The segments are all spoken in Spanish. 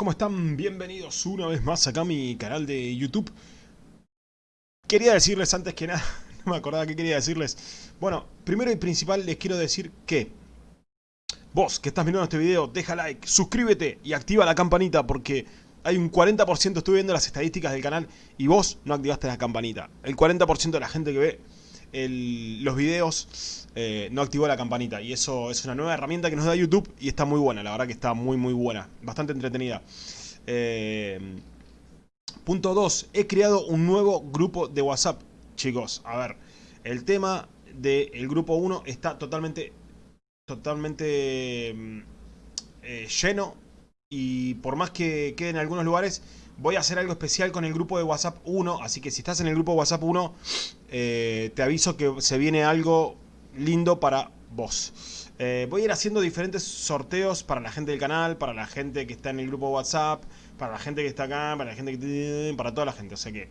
¿cómo están? Bienvenidos una vez más acá a mi canal de YouTube. Quería decirles antes que nada, no me acordaba qué quería decirles. Bueno, primero y principal les quiero decir que vos que estás mirando este video, deja like, suscríbete y activa la campanita porque hay un 40%, estuve viendo las estadísticas del canal y vos no activaste la campanita. El 40% de la gente que ve los videos eh, no activó la campanita y eso es una nueva herramienta que nos da YouTube y está muy buena, la verdad que está muy muy buena, bastante entretenida. Eh, punto 2, he creado un nuevo grupo de WhatsApp, chicos, a ver, el tema del grupo 1 está totalmente, totalmente mm, eh, lleno y por más que quede en algunos lugares, voy a hacer algo especial con el grupo de WhatsApp 1, así que si estás en el grupo de WhatsApp 1, eh, te aviso que se viene algo lindo para vos. Eh, voy a ir haciendo diferentes sorteos para la gente del canal, para la gente que está en el grupo de WhatsApp, para la gente que está acá, para la gente que... para toda la gente, o sea que...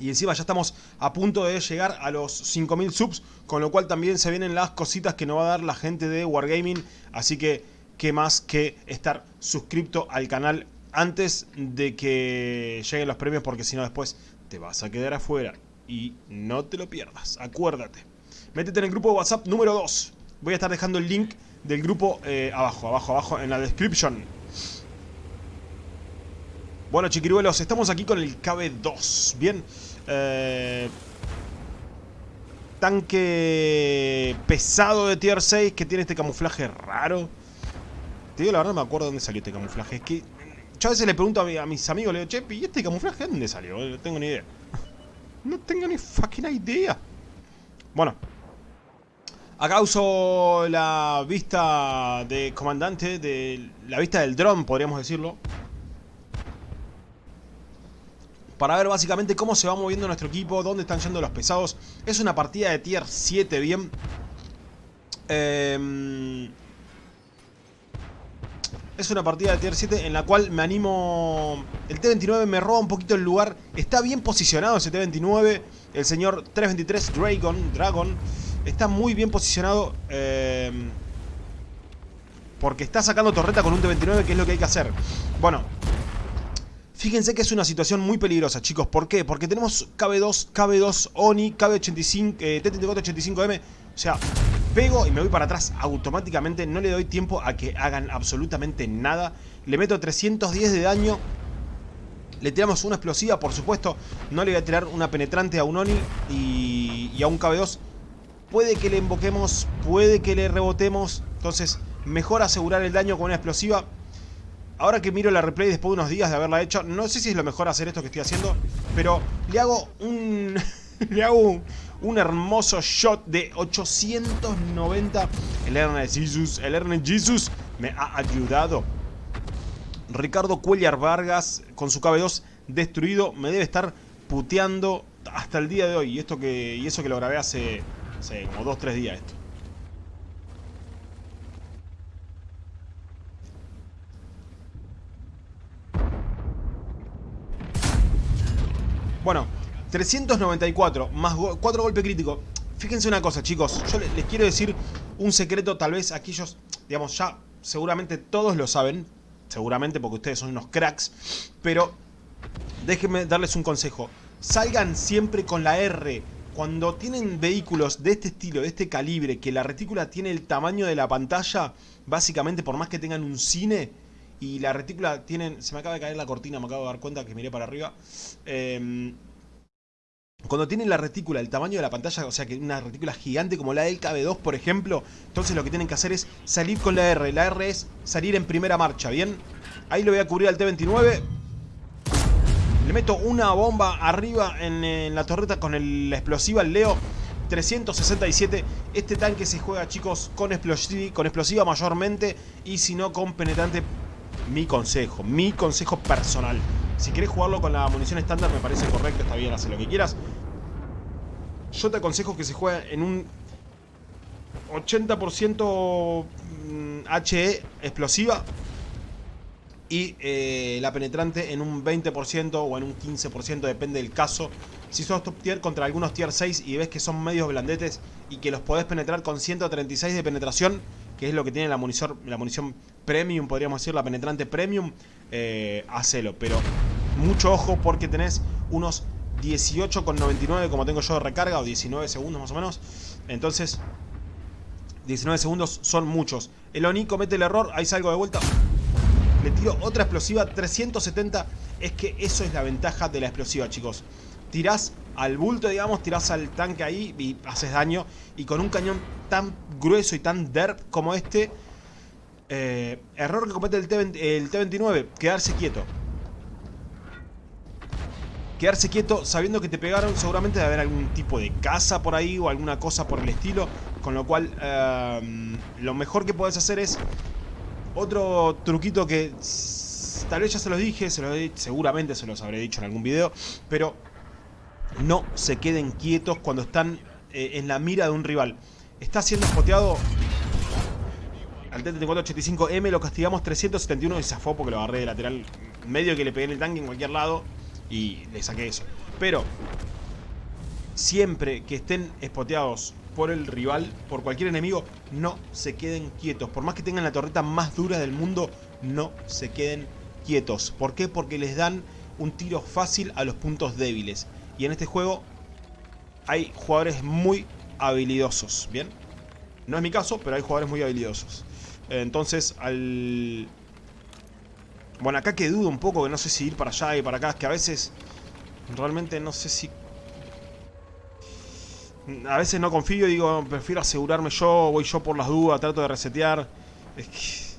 Y encima ya estamos a punto de llegar a los 5000 subs, con lo cual también se vienen las cositas que nos va a dar la gente de Wargaming, así que qué más que estar suscrito al canal antes de que lleguen los premios porque si no después te vas a quedar afuera y no te lo pierdas, acuérdate. Métete en el grupo de WhatsApp número 2. Voy a estar dejando el link del grupo eh, abajo, abajo, abajo en la description. Bueno chiquiruelos, estamos aquí con el KB2, bien. Eh, tanque pesado de tier 6 que tiene este camuflaje raro. Te digo la verdad, no me acuerdo dónde salió este camuflaje. Es que yo a veces le pregunto a, mis amigos, le digo, che, ¿y este camuflaje dónde salió? No tengo ni idea. No tengo ni fucking idea. Bueno. Acá uso la vista de comandante, de la vista del dron, podríamos decirlo. Para ver básicamente cómo se va moviendo nuestro equipo, dónde están yendo los pesados. Es una partida de tier 7, bien. Eh, es una partida de tier 7 en la cual me animo... El T-29 me roba un poquito el lugar. Está bien posicionado ese T-29. El señor 323 Dragon, Dragon está muy bien posicionado. Eh, porque está sacando torreta con un T-29, que es lo que hay que hacer. Bueno, Fíjense que es una situación muy peligrosa, chicos. ¿Por qué? Porque tenemos KB2, KB2 ONI, KB85, eh, T-3485M. O sea, pego y me voy para atrás automáticamente. No le doy tiempo a que hagan absolutamente nada. Le meto 310 de daño. Le tiramos una explosiva, por supuesto. No le voy a tirar una penetrante a un ONI y, y a un KB2. Puede que le invoquemos, puede que le rebotemos. Entonces, mejor asegurar el daño con una explosiva. Ahora que miro la replay después de unos días de haberla hecho, no sé si es lo mejor hacer esto que estoy haciendo, pero le hago un... le hago un, hermoso shot de 890. El Ernest Jesus, el Ernest Jesus me ha ayudado. Ricardo Cuellar Vargas con su KB2 destruido me debe estar puteando hasta el día de hoy. Y, esto que, y eso que lo grabé hace, hace como 2-3 días esto. Bueno, 394 más 4 golpes críticos. Fíjense una cosa, chicos. Yo les quiero decir un secreto, tal vez aquellos, digamos, ya seguramente todos lo saben. Seguramente porque ustedes son unos cracks. Pero déjenme darles un consejo. Salgan siempre con la R. Cuando tienen vehículos de este estilo, de este calibre, que la retícula tiene el tamaño de la pantalla, básicamente por más que tengan un cine, y la retícula tienen... Se me acaba de caer la cortina, me acabo de dar cuenta que miré para arriba. Em, cuando tienen la retícula, el tamaño de la pantalla, o sea que una retícula gigante como la del KB2, por ejemplo, entonces lo que tienen que hacer es salir con la R. La R es salir en primera marcha, ¿bien? Ahí lo voy a cubrir al T-29. Le meto una bomba arriba en, la torreta con la explosiva, el Leo. 367. Este tanque se juega, chicos, con explosiva, con explosiva mayormente y si no con penetrante mi consejo, mi consejo personal. Si querés jugarlo con la munición estándar me parece correcto, está bien, hace lo que quieras. Yo te aconsejo que se juegue en un 80% HE explosiva y eh, la penetrante en un 20% o en un 15%, depende del caso. Si sos top tier contra algunos tier 6 y ves que son medios blandetes y que los podés penetrar con 136 de penetración, que es lo que tiene la munición, la munición premium, podríamos decir, la penetrante premium, eh, hacelo. Pero mucho ojo porque tenés unos 18,99 como tengo yo de recarga, o 19 segundos más o menos. Entonces, 19 segundos son muchos. El Oni comete el error, ahí salgo de vuelta. Le tiro otra explosiva, 370. Es que eso es la ventaja de la explosiva, chicos. Tirás al bulto, digamos, tirás al tanque ahí y haces daño. Y con un cañón tan grueso y tan derp como este... Eh, error que comete el, T el T-29, quedarse quieto quedarse quieto sabiendo que te pegaron seguramente de haber algún tipo de casa por ahí o alguna cosa por el estilo con lo cual em, lo mejor que puedes hacer es otro truquito que tal vez ya se los dije se los, seguramente se los habré dicho en algún video pero no se queden quietos cuando están eh, en la mira de un rival. Está siendo spoteado al T-3485M lo castigamos 371 y zafó porque lo agarré de lateral medio que le pegué en el tanque en cualquier lado y le saqué eso. Pero siempre que estén espoteados por el rival, por cualquier enemigo, no se queden quietos. Por más que tengan la torreta más dura del mundo, no se queden quietos. ¿Por qué? Porque les dan un tiro fácil a los puntos débiles. Y en este juego hay jugadores muy habilidosos, ¿bien? No es mi caso, pero hay jugadores muy habilidosos. Entonces, al bueno, acá que dudo un poco, que no sé si ir para allá y para acá, es que a veces realmente no sé si... A veces no confío y digo, prefiero asegurarme yo, voy yo por las dudas, trato de resetear. Es que...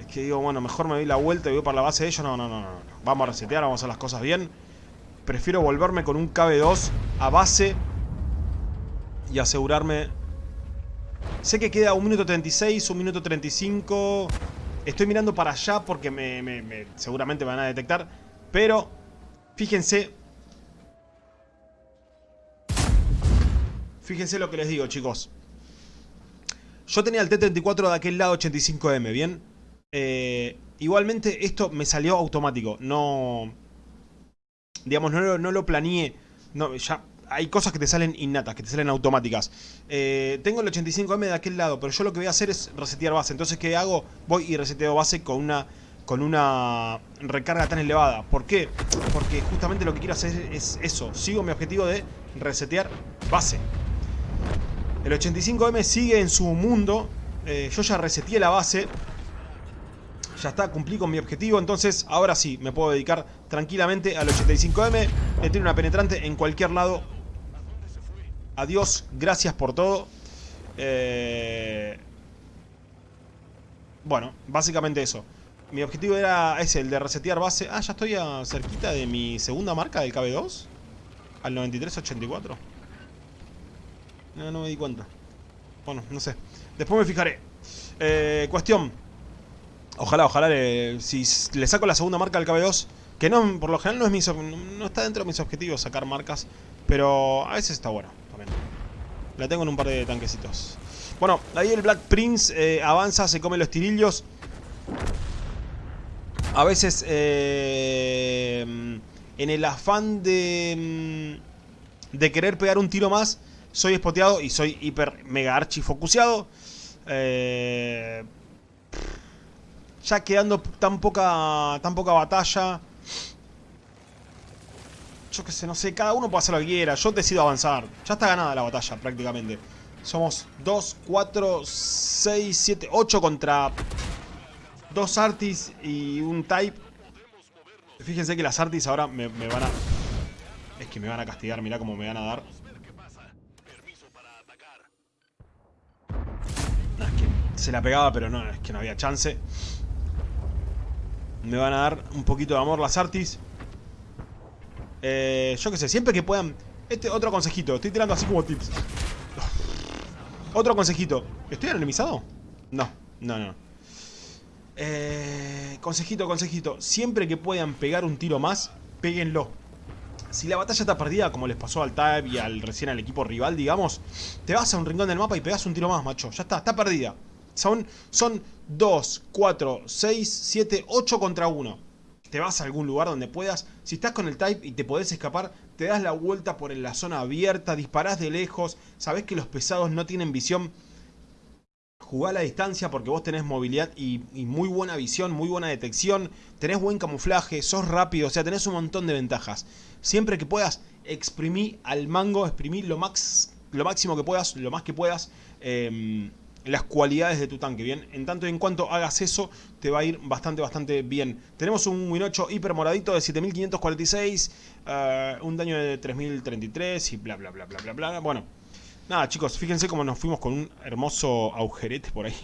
Es que digo, bueno, mejor me doy la vuelta y voy para la base de ellos. No, no, no, no. Vamos a resetear, vamos a hacer las cosas bien. Prefiero volverme con un KB2 a base y asegurarme... Sé que queda un minuto 36, un minuto 35... Estoy mirando para allá porque me, seguramente me van a detectar. Pero, fíjense. Fíjense lo que les digo, chicos. Yo tenía el T-34 de aquel lado 85M, ¿bien? Eh, igualmente esto me salió automático. No... Digamos, no, no lo planeé. No, ya hay cosas que te salen innatas, que te salen automáticas. Eh, tengo el 85M de aquel lado, pero yo lo que voy a hacer es resetear base. Entonces, ¿qué hago? Voy y reseteo base con una, con una recarga tan elevada. ¿Por qué? Porque justamente lo que quiero hacer es eso. Sigo mi objetivo de resetear base. El 85M sigue en su mundo. Eh, yo ya reseteé la base. Ya está, cumplí con mi objetivo. Entonces, ahora sí, me puedo dedicar tranquilamente al 85M. Le tiro una penetrante en cualquier lado Adiós, gracias por todo. Eh, bueno, básicamente eso. Mi objetivo era ese, el de resetear base. Ah, ya estoy a cerquita de mi segunda marca del KB2. Al 9384. No, no me di cuenta. Bueno, no sé. Después me fijaré. Eh, cuestión. Ojalá, ojalá si le saco la segunda marca al KB2. Que no, por lo general no, es mi, no está dentro de mis objetivos sacar marcas. Pero a veces está bueno. La tengo en un par de tanquecitos. Bueno, ahí el Black Prince eh, avanza, se come los tirillos. A veces, eh, en el afán de, mm, de querer pegar un tiro más, soy espoteado y soy hiper mega archi focuseado. Eh, ya quedando tan poca, tan poca batalla yo qué sé, no sé, cada uno puede hacer lo que quiera. Yo decido avanzar. Ya está ganada la batalla prácticamente. Somos 2, 4, 6, 7, 8 contra 2 Artis y un Type. Fíjense que las Artis ahora me, van a... Es que me van a castigar, mirá cómo me van a dar. es que se la pegaba, pero no, es que no había chance. Me van a dar un poquito de amor las Artis. Eh, yo qué sé, siempre que puedan... Este otro consejito, estoy tirando así como tips. Otro consejito. ¿Estoy anonimizado? No, no, no. Eh, consejito, consejito. Siempre que puedan pegar un tiro más, péguenlo. Si la batalla está perdida, como les pasó al Tab y al recién al equipo rival, digamos, te vas a un rincón del mapa y pegas un tiro más, macho. Ya está, está perdida. Son, son 2, 4, 6, 7, 8 contra 1 te vas a algún lugar donde puedas. Si estás con el Type y te podés escapar, te das la vuelta por la zona abierta, disparás de lejos, sabés que los pesados no tienen visión. jugá a la distancia porque vos tenés movilidad y, muy buena visión, muy buena detección, tenés buen camuflaje, sos rápido, o sea, tenés un montón de ventajas. Siempre que puedas, exprimí al mango, exprimí lo, max, lo máximo que puedas, lo más que puedas. Eh, las cualidades de tu tanque, ¿bien? En tanto y en cuanto hagas eso, te va a ir bastante, bastante bien. Tenemos un Win 8 hiper moradito de 7546, uh, un daño de 3033 y bla, bla, bla, bla, bla, bla. Bueno, nada, chicos, fíjense cómo nos fuimos con un hermoso agujerete por ahí.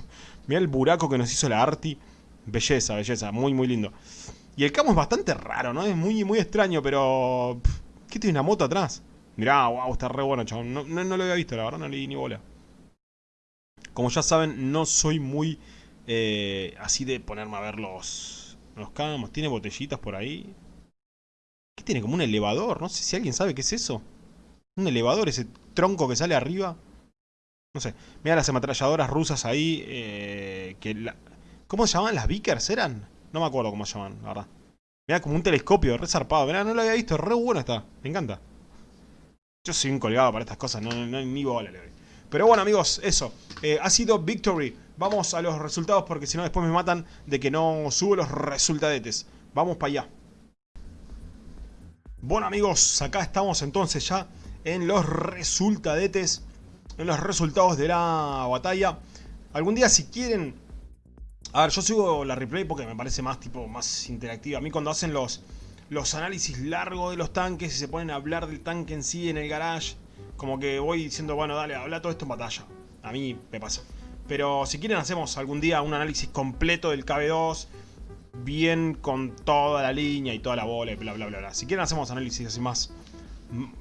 Mirá el buraco que nos hizo la Arti. Belleza, belleza, muy, muy lindo. Y el camo es bastante raro, ¿no? Es muy, muy extraño, pero... ¿Qué tiene una moto atrás? Mirá, wow, está re bueno, chabón. No, no, no lo había visto, la verdad, no le ni bola. Como ya saben, no soy muy eh, así de ponerme a ver los, los camos. Tiene botellitas por ahí. ¿Qué tiene? Como un elevador. No sé si alguien sabe qué es eso. Un elevador, ese tronco que sale arriba. No sé. Mira las ametralladoras rusas ahí. Eh. ¿Cómo se llaman? ¿Las Vickers eran? No me acuerdo cómo se llaman, la verdad. Mira como un telescopio, re zarpado. Mira, no lo había visto. Re bueno está. Me encanta. Yo soy un colgado para estas cosas. No, no, ni bola le doy. Pero bueno amigos, eso. Eh, ha sido Victory. Vamos a los resultados porque si no después me matan de que no subo los resultadetes. Vamos para allá. Bueno amigos, acá estamos entonces ya en los resultadetes. En los resultados de la batalla. Algún día si quieren... A ver, yo sigo la replay porque me parece más tipo más interactiva. A mí cuando hacen los, los análisis largos de los tanques y se ponen a hablar del tanque en sí en el garage como que voy diciendo, bueno, dale, habla todo esto en batalla. A mí me pasa. Pero si quieren hacemos algún día un análisis completo del KB2, bien con toda la línea y toda la bola y bla bla bla. bla. Si quieren hacemos análisis así más,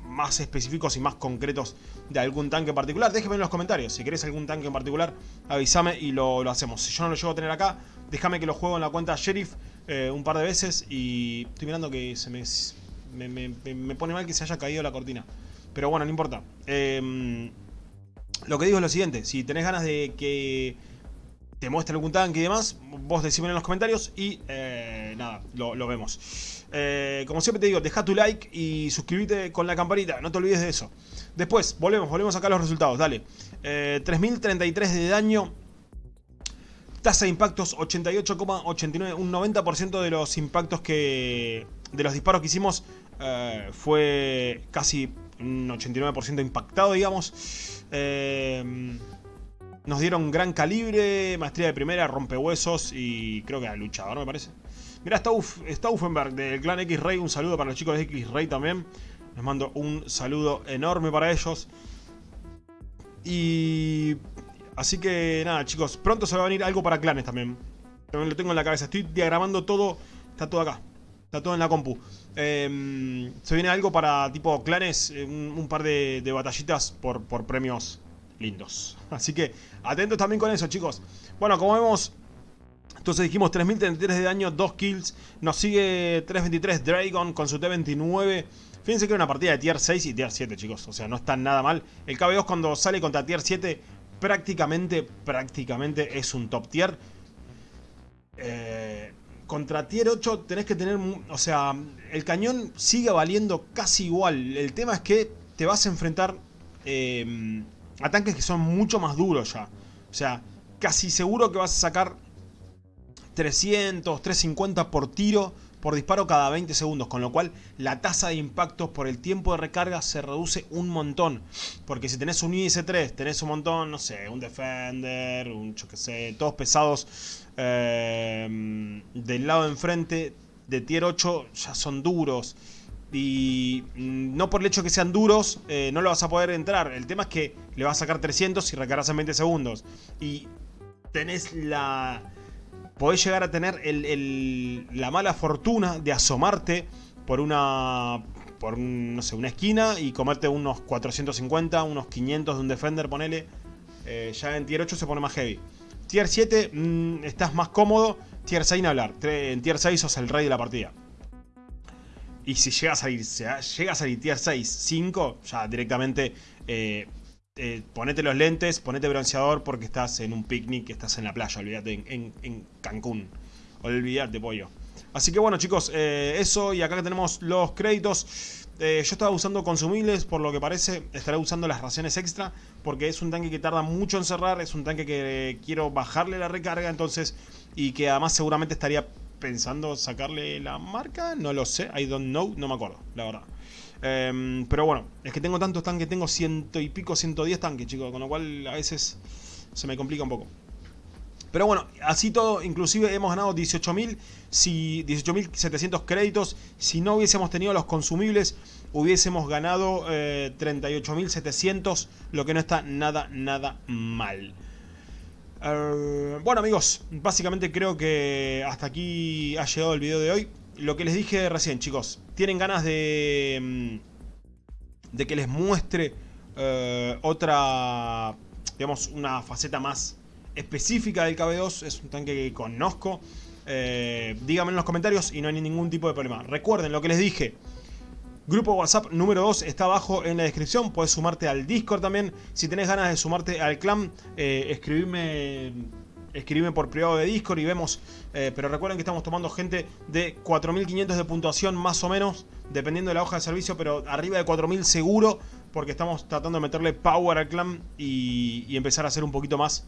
más específicos y más concretos de algún tanque en particular, déjenme en los comentarios. Si querés algún tanque en particular, avísame y lo, lo, hacemos. Si yo no lo llego a tener acá, déjame que lo juego en la cuenta Sheriff eh, un par de veces y estoy mirando que se me, me, me, me pone mal que se haya caído la cortina. Pero bueno, no importa. Eh, lo que digo es lo siguiente. Si tenés ganas de que te muestre algún tanque y demás, vos decímelo en los comentarios y eh, nada, lo, lo vemos. Eh, como siempre te digo, deja tu like y suscríbete con la campanita, no te olvides de eso. Después, volvemos, volvemos acá a los resultados, dale. Eh, 3033 de daño, tasa de impactos 88,89, un 90% de los impactos que... de los disparos que hicimos eh, fue casi un 89% impactado, digamos. Eh, nos dieron gran calibre, maestría de primera, rompehuesos y creo que era luchador, me parece. Mira, está, Uf, está Uffenberg del clan X-Ray, un saludo para los chicos de X-Ray también. Les mando un saludo enorme para ellos. Y... Así que nada, chicos, pronto se va a venir algo para clanes también. También lo tengo en la cabeza, estoy diagramando todo, está todo acá. Está todo en la compu. Eh, se viene algo para tipo clanes, eh, un, un par de, de batallitas por, por, premios lindos. Así que atentos también con eso, chicos. Bueno, como vemos, entonces dijimos 3033 de daño, 2 kills. Nos sigue 323 Dragon con su T29. Fíjense que era una partida de tier 6 y tier 7, chicos. O sea, no está nada mal. El KB2 cuando sale contra tier 7 prácticamente, prácticamente es un top tier. Eh, contra tier 8 tenés que tener... O sea, el cañón sigue valiendo casi igual. El tema es que te vas a enfrentar eh, a tanques que son mucho más duros ya. O sea, casi seguro que vas a sacar 300, 350 por tiro, por disparo cada 20 segundos. Con lo cual la tasa de impactos por el tiempo de recarga se reduce un montón. Porque si tenés un IS-3, tenés un montón, no sé, un Defender, un yo que sé, todos pesados eh, del lado de enfrente de tier 8 ya son duros. Y mm, no por el hecho que sean duros, eh, no lo vas a poder entrar. El tema es que le vas a sacar 300 y recargas en 20 segundos. Y tenés la... Podés llegar a tener el, el, la mala fortuna de asomarte por una... Por no sé, una esquina y comerte unos 450, unos 500 de un Defender, ponele. Eh, ya en tier 8 se pone más heavy. Tier 7 mmm, estás más cómodo. Tier 6 ni hablar. En tier 6 sos el rey de la partida. Y si llega a salir, a salir tier 6, 5, ya directamente eh, eh, ponete los lentes, ponete bronceador porque estás en un picnic, estás en la playa, olvídate, en, Cancún. Olvídate, pollo. Así que bueno chicos, eh, eso y acá tenemos los créditos. Eh, yo estaba usando consumibles, por lo que parece estaré usando las raciones extra, porque es un tanque que tarda mucho en cerrar, es un tanque que quiero bajarle la recarga, entonces, y que además seguramente estaría pensando sacarle la marca, no lo sé, I don't know, no me acuerdo, la verdad. Em, pero bueno, es que tengo tantos tanques, tengo ciento y pico, 110 tanques, chicos, con lo cual a veces se me complica un poco. Pero bueno, así todo, inclusive hemos ganado 18.000, si 18.700 créditos. Si no hubiésemos tenido los consumibles, hubiésemos ganado 38.700, eh, lo que no está nada, nada mal. Eh, bueno amigos, básicamente creo que hasta aquí ha llegado el video de hoy. Lo que les dije recién, chicos, tienen ganas de, mm, de que les muestre eh, otra, digamos, una faceta más específica del KB2, es un tanque que conozco. Eh, díganme en los comentarios y no hay ningún tipo de problema. Recuerden lo que les dije. Grupo WhatsApp número 2 está abajo en la descripción. Puedes sumarte al Discord también. Si tenés ganas de sumarte al clan, eh, escribirme por privado de Discord y vemos. Eh, pero recuerden que estamos tomando gente de 4500 de puntuación más o menos. Dependiendo de la hoja de servicio, pero arriba de 4000 seguro. Porque estamos tratando de meterle power al clan y, y empezar a hacer un poquito más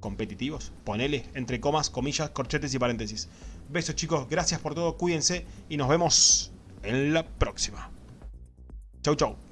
competitivos. Ponele entre comas, comillas, corchetes y paréntesis. Besos chicos, gracias por todo, cuídense y nos vemos en la próxima. Chau chau.